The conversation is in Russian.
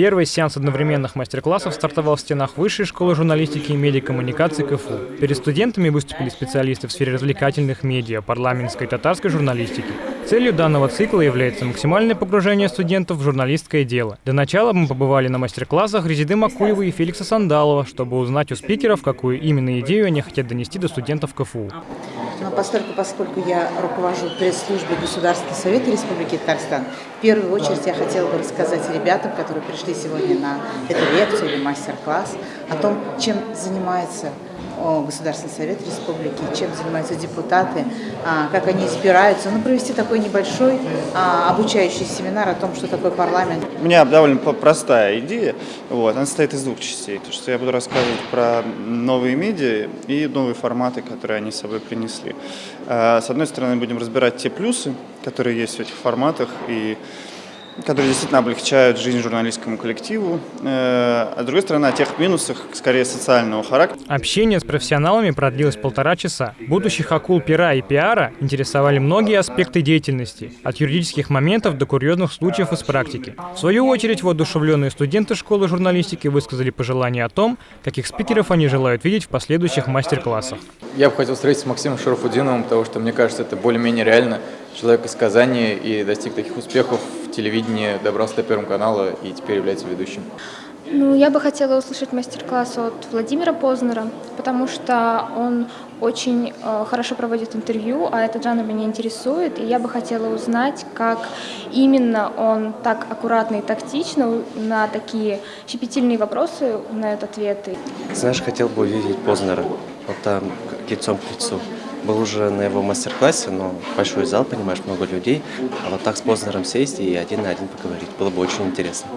Первый сеанс одновременных мастер-классов стартовал в стенах Высшей школы журналистики и медиакоммуникации КФУ. Перед студентами выступили специалисты в сфере развлекательных медиа, парламентской и татарской журналистики. Целью данного цикла является максимальное погружение студентов в журналистское дело. До начала мы побывали на мастер-классах Резиды Макуева и Феликса Сандалова, чтобы узнать у спикеров, какую именно идею они хотят донести до студентов КФУ. Но поскольку, поскольку я руковожу пресс-службой Государственного совета Республики Татарстан, в первую очередь я хотела бы рассказать ребятам, которые пришли сегодня на эту лекцию или мастер-класс, о том, чем занимается Государственный совет республики, чем занимаются депутаты, а, как они избираются. Ну, провести такой небольшой а, обучающий семинар о том, что такое парламент. У меня довольно простая идея. Вот, она состоит из двух частей. То, что я буду рассказывать про новые медиа и новые форматы, которые они с собой принесли. А, с одной стороны, будем разбирать те плюсы, которые есть в этих форматах, и которые действительно облегчают жизнь журналистскому коллективу, э, а с другой стороны, о тех минусах, скорее, социального характера. Общение с профессионалами продлилось полтора часа. Будущих акул пера и пиара интересовали многие аспекты деятельности, от юридических моментов до курьезных случаев из практики. В свою очередь, воодушевленные студенты школы журналистики высказали пожелания о том, каких спикеров они желают видеть в последующих мастер-классах. Я бы хотел встретиться с Максимом Шарафудиновым, потому что, мне кажется, это более-менее реально. Человек из Казани и достиг таких успехов в телевидении, добрался до Первого канала и теперь является ведущим. Ну, я бы хотела услышать мастер-класс от Владимира Познера, потому что он очень э, хорошо проводит интервью, а этот жанр меня интересует, и я бы хотела узнать, как именно он так аккуратно и тактично на такие щепетильные вопросы знает ответы. Знаешь, хотел бы увидеть Познера, вот там лицом к лицу. Был уже на его мастер-классе, но большой зал, понимаешь, много людей. А вот так с Познером сесть и один на один поговорить было бы очень интересно.